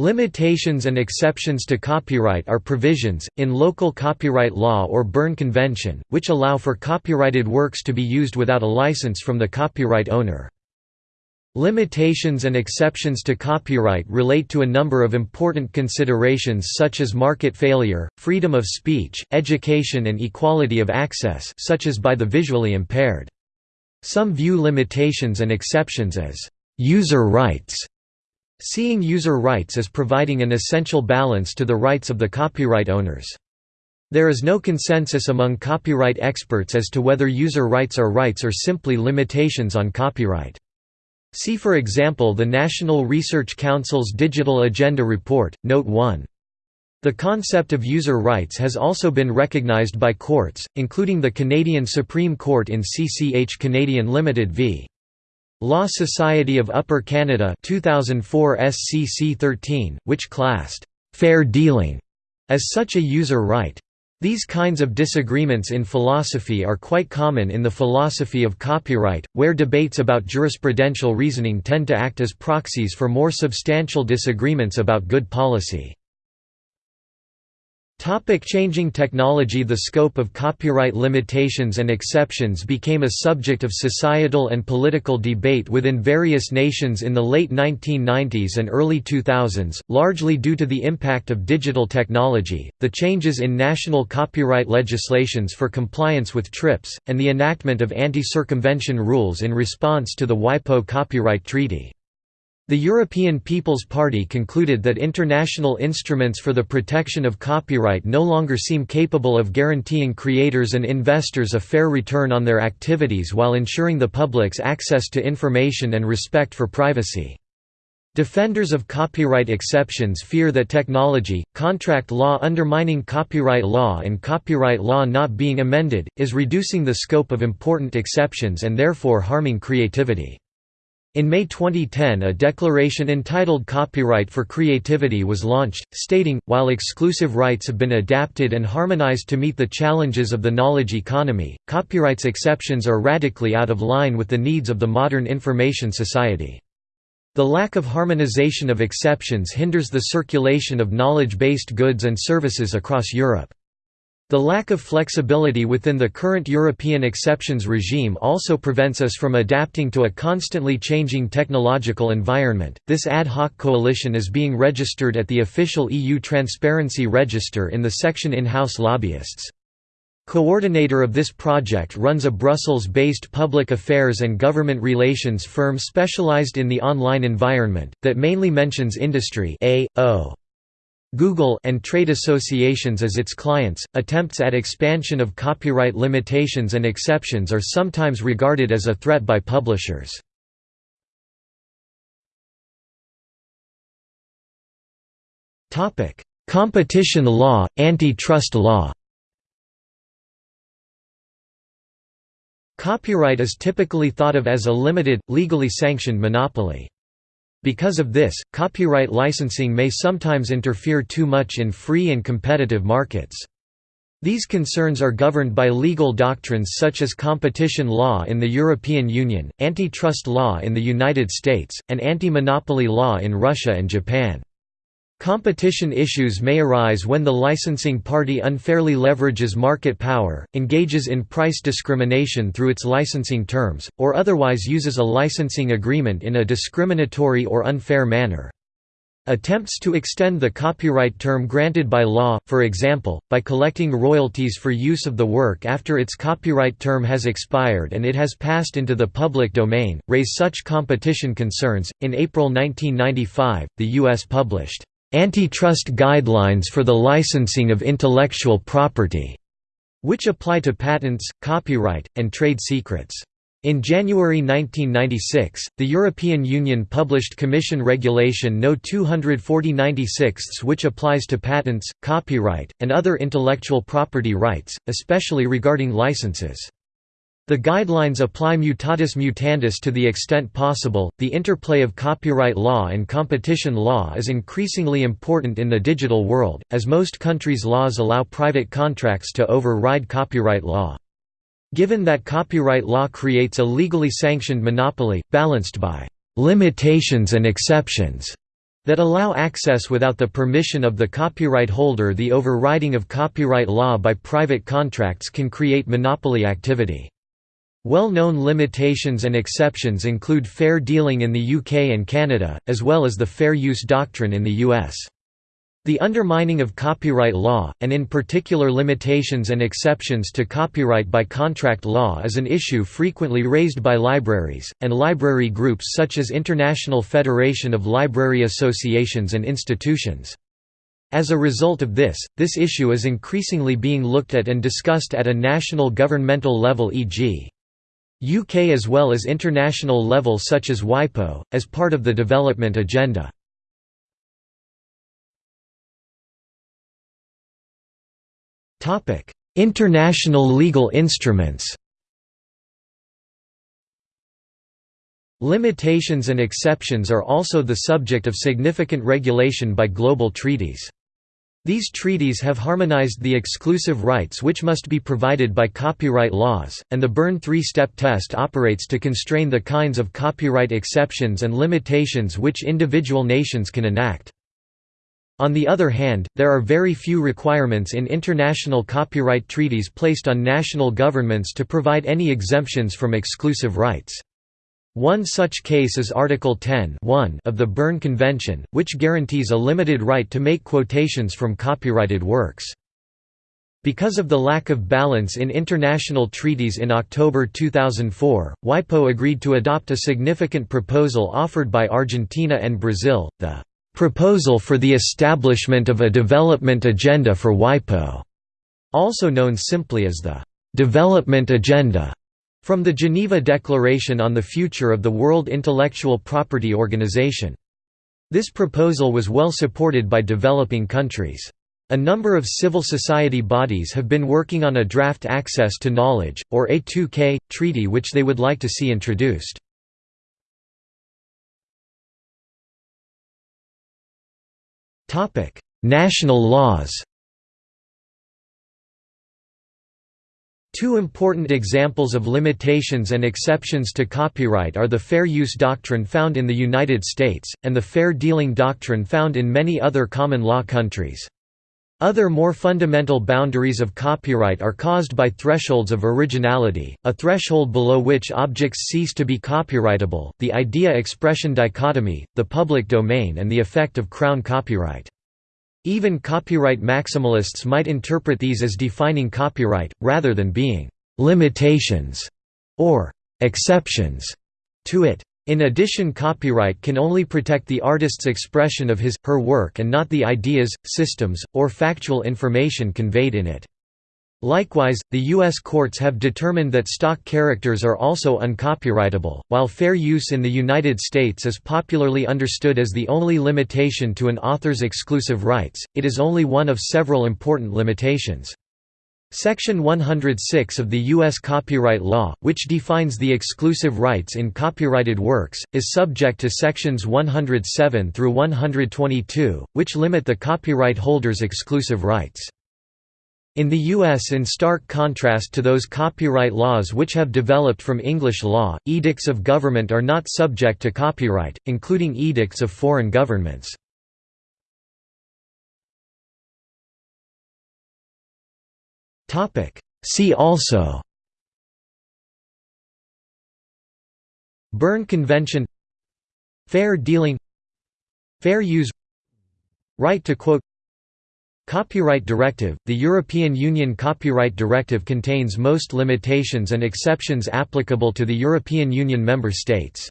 Limitations and exceptions to copyright are provisions, in local copyright law or Berne Convention, which allow for copyrighted works to be used without a license from the copyright owner. Limitations and exceptions to copyright relate to a number of important considerations such as market failure, freedom of speech, education and equality of access such as by the visually impaired. Some view limitations and exceptions as «user rights», seeing user rights as providing an essential balance to the rights of the copyright owners. There is no consensus among copyright experts as to whether user rights are rights or simply limitations on copyright. See for example the National Research Council's Digital Agenda Report, Note 1. The concept of user rights has also been recognized by courts, including the Canadian Supreme Court in CCH Canadian Limited v. Law Society of Upper Canada 2004 SCC 13, which classed «fair dealing» as such a user right. These kinds of disagreements in philosophy are quite common in the philosophy of copyright, where debates about jurisprudential reasoning tend to act as proxies for more substantial disagreements about good policy. Topic changing technology The scope of copyright limitations and exceptions became a subject of societal and political debate within various nations in the late 1990s and early 2000s, largely due to the impact of digital technology, the changes in national copyright legislations for compliance with TRIPS, and the enactment of anti-circumvention rules in response to the WIPO copyright treaty. The European People's Party concluded that international instruments for the protection of copyright no longer seem capable of guaranteeing creators and investors a fair return on their activities while ensuring the public's access to information and respect for privacy. Defenders of copyright exceptions fear that technology, contract law undermining copyright law and copyright law not being amended, is reducing the scope of important exceptions and therefore harming creativity. In May 2010 a declaration entitled Copyright for Creativity was launched, stating, while exclusive rights have been adapted and harmonized to meet the challenges of the knowledge economy, copyright's exceptions are radically out of line with the needs of the modern information society. The lack of harmonization of exceptions hinders the circulation of knowledge-based goods and services across Europe. The lack of flexibility within the current European exceptions regime also prevents us from adapting to a constantly changing technological environment. This ad hoc coalition is being registered at the official EU Transparency Register in the section In House Lobbyists. Coordinator of this project runs a Brussels-based public affairs and government relations firm specialized in the online environment, that mainly mentions industry A.O. Google and trade associations as its clients. Attempts at expansion of copyright limitations and exceptions are sometimes regarded as a threat by publishers. Topic: Competition law, antitrust law. Copyright is typically thought of as a limited, legally sanctioned monopoly. Because of this, copyright licensing may sometimes interfere too much in free and competitive markets. These concerns are governed by legal doctrines such as competition law in the European Union, antitrust law in the United States, and anti-monopoly law in Russia and Japan. Competition issues may arise when the licensing party unfairly leverages market power, engages in price discrimination through its licensing terms, or otherwise uses a licensing agreement in a discriminatory or unfair manner. Attempts to extend the copyright term granted by law, for example, by collecting royalties for use of the work after its copyright term has expired and it has passed into the public domain, raise such competition concerns. In April 1995, the U.S. published Antitrust Guidelines for the Licensing of Intellectual Property, which apply to patents, copyright, and trade secrets. In January 1996, the European Union published Commission Regulation No 240/96 which applies to patents, copyright, and other intellectual property rights, especially regarding licenses. The guidelines apply mutatis mutandis to the extent possible. The interplay of copyright law and competition law is increasingly important in the digital world, as most countries' laws allow private contracts to override copyright law. Given that copyright law creates a legally sanctioned monopoly, balanced by limitations and exceptions, that allow access without the permission of the copyright holder the overriding of copyright law by private contracts can create monopoly activity. Well-known limitations and exceptions include fair dealing in the UK and Canada, as well as the fair use doctrine in the US. The undermining of copyright law, and in particular limitations and exceptions to copyright by contract law is an issue frequently raised by libraries, and library groups such as International Federation of Library Associations and Institutions. As a result of this, this issue is increasingly being looked at and discussed at a national governmental level e.g. UK as well as international level such as WIPO, as part of the development agenda. International legal instruments Limitations and exceptions are also the subject of significant regulation by global treaties. These treaties have harmonized the exclusive rights which must be provided by copyright laws, and the Berne three-step test operates to constrain the kinds of copyright exceptions and limitations which individual nations can enact. On the other hand, there are very few requirements in international copyright treaties placed on national governments to provide any exemptions from exclusive rights. One such case is Article 10 of the Berne Convention, which guarantees a limited right to make quotations from copyrighted works. Because of the lack of balance in international treaties in October 2004, WIPO agreed to adopt a significant proposal offered by Argentina and Brazil, the "...proposal for the establishment of a development agenda for WIPO", also known simply as the "...development agenda". From the Geneva Declaration on the Future of the World Intellectual Property Organization. This proposal was well supported by developing countries. A number of civil society bodies have been working on a draft Access to Knowledge, or A2K, treaty which they would like to see introduced. National laws Two important examples of limitations and exceptions to copyright are the fair use doctrine found in the United States, and the fair dealing doctrine found in many other common law countries. Other more fundamental boundaries of copyright are caused by thresholds of originality, a threshold below which objects cease to be copyrightable, the idea-expression dichotomy, the public domain and the effect of crown copyright. Even copyright maximalists might interpret these as defining copyright, rather than being «limitations» or «exceptions» to it. In addition copyright can only protect the artist's expression of his, her work and not the ideas, systems, or factual information conveyed in it. Likewise, the U.S. courts have determined that stock characters are also uncopyrightable. While fair use in the United States is popularly understood as the only limitation to an author's exclusive rights, it is only one of several important limitations. Section 106 of the U.S. copyright law, which defines the exclusive rights in copyrighted works, is subject to Sections 107 through 122, which limit the copyright holder's exclusive rights. In the U.S. in stark contrast to those copyright laws which have developed from English law, edicts of government are not subject to copyright, including edicts of foreign governments. See also Berne Convention Fair dealing Fair use Right to quote Copyright Directive – The European Union Copyright Directive contains most limitations and exceptions applicable to the European Union member states.